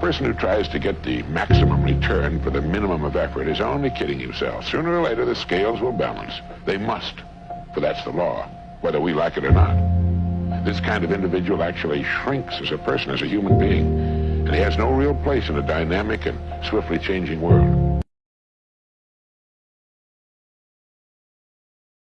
person who tries to get the maximum return for the minimum of effort is only kidding himself. Sooner or later, the scales will balance. They must, for that's the law, whether we like it or not. This kind of individual actually shrinks as a person, as a human being, and he has no real place in a dynamic and swiftly changing world.